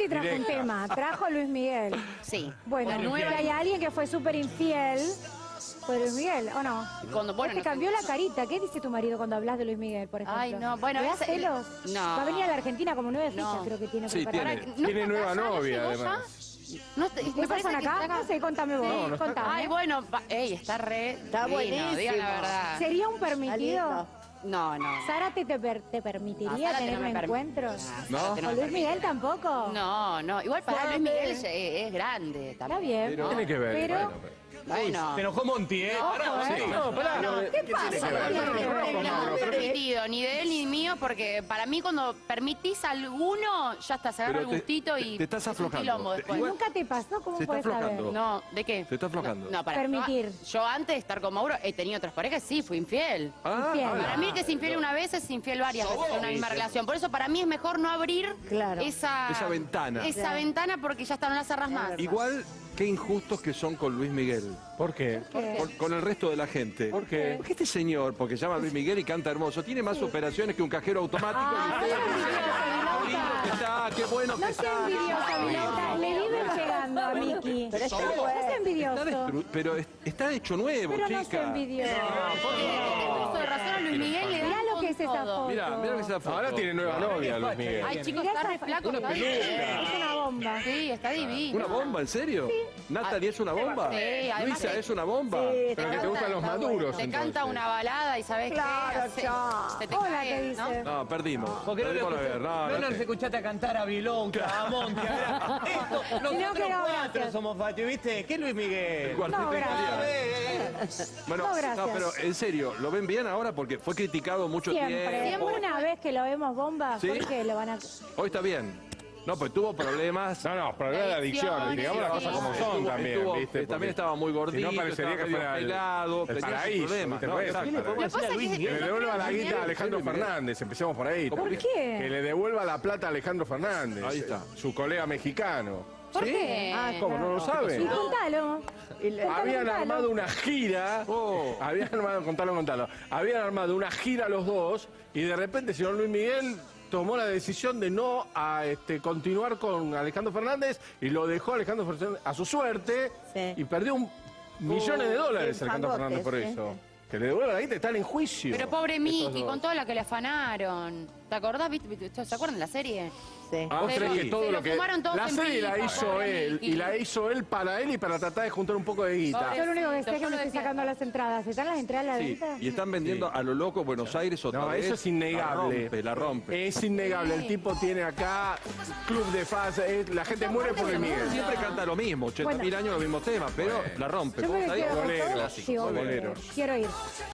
Santi trajo un tema, trajo Luis Miguel. Sí. Bueno, nueva- hay alguien que fue súper infiel, fue Luis Miguel, ¿o no? Cuando, bueno, te no- cambió la carita. ¿Qué dice tu marido cuando hablas de Luis Miguel, por ejemplo? Ay, no, bueno, ¿Le da no. Va a venir a la Argentina como nueve No. fichas, creo que tiene Sí, preparado. tiene. ¿No Tiene está nueva novia, además. No, te- me ¿Ustedes parece son que acá? No sé, contame vos. No, no está contame. Ay, bueno, ey, está re Está divino, buenísimo. digan la verdad. ¿Sería un Está permitido? No, no. ¿Zárate te, per- te permitiría No, tener no un encuentro? ¿No? Zárate ¿O me Luis. Miguel tampoco? No, no. Igual para. Luis Miguel es, es grande Está también. bien. Pero- Tiene que ver. Pero, bueno, pero- Bueno. Se enojó Monti, ¿eh? Pará. ¿eh? No, pará. No, ¿Qué ¿qué tiene pasa? que ver? ¿Qué ver? No, No, no, pero- permitido, ni de él ni mío, porque para mí cuando permitís a alguno, ya está, se agarra el te- gustito te- y te estás aflojando. Te- ¿Nunca te pasó? ¿Cómo puedes saber? No, ¿de qué? Se está aflojando. No, no, para Permitir. Yo, antes de estar con Mauro he tenido otras parejas, sí, fui infiel. Ah, Infiel. Para mí el que es infiel una vez es infiel varias veces en una misma relación. Por eso para mí es mejor no abrir esa, Esa ventana. Esa ventana porque ya está, no la cerras más. Igual, qué injustos que son con Luis Miguel. ¿Por qué? ¿Qué? Con, con el resto de la gente. ¿Por qué? Porque este señor, porque se llama Luis Miguel y canta hermoso, tiene más operaciones que un cajero automático. Ah, y usted- no lindo que está, qué bueno que No está. Le viven pegando a Miki. Pero está No bueno. seas Está envidioso. destru- pero es- está hecho nuevo, Pero no chica. seas envidioso. Es esa foto. Lo que es esa foto. Ahora tiene nueva novia, Luis Miguel. Ay, chicos, Mirá está re esa- flaco. Una está peluca. bien. Es una bomba. Sí, está divino. ¿Una bomba, en serio? ¿Natalie es una bomba? Sí, además Luisa es una bomba. Sí, Pero que te gustan los maduros, Te entonces. canta una balada y sabes Claro, qué. ya. Se te Hola, cae, ¿qué dice? No, perdimos. Porque no lo Perdimos la escuché- guerra. No, no no nos te- escuchaste a cantar a Vilonca, a Monti, a Esto, nosotros No, que no, cuatro gracias. somos Fati, ¿viste? ¿Qué Luis Miguel? El cuarteto No, gracias. italiano. Eh, Bueno, No, gracias. pero en serio, ¿lo ven bien ahora? Porque fue criticado mucho Siempre. tiempo. Una vez que lo vemos bomba, ¿Sí? ¿por qué lo van a...? Hoy está bien. No, pues tuvo problemas. No, no, problema de adicción, digamos las cosas como son Estuvo- también, estuvo- ¿viste? eh, también Porque estaba muy gordito, Si no parecería que fuera el, pelado, el paraíso, problemas. ¿no? Exacto. Lo que pasa es que- le devuelva la guita a Alejandro Luis. Fernández, empecemos por ahí. ¿Por qué? Que le devuelva la plata a Alejandro Fernández. Ahí está. Su colega mexicano. ¿Por qué? Ah, ¿Cómo? ¿No lo saben? contalo. Le- Contalo, Habían contalo. armado una gira. Oh. Habían armado, contalo, contalo. Habían armado una gira los dos y de repente el señor Luis Miguel tomó la decisión de no a, este, continuar con Alejandro Fernández y lo dejó a Alejandro Fernández a su suerte Sí. y perdió un, millones de Uh, dólares Alejandro Fernández por sí. eso. Que le devuelva la guita, están en juicio. Pero pobre Miki, con todo lo que le afanaron. ¿Te acordás? ¿Viste? ¿Se acuerdan de la serie? Sí. Ah, ¿Vos Se creés lo- que todo se lo que fumaron todos la en serie la hizo él y la hizo él para él y para tratar de juntar un poco de guita? Yo lo único que sé es que me estoy sacando las entradas. ¿Están las entradas a la Sí, venta? y están vendiendo a lo loco Buenos Aires otra No, vez. eso es innegable. La rompe, la rompe. Es innegable. El tipo tiene acá club de fans. eh, La gente muere por el Miguel. Siempre canta lo mismo, 80 mil Bueno. años los mismos temas, pero la rompe. Yo me Sí, bolero. Quiero ir.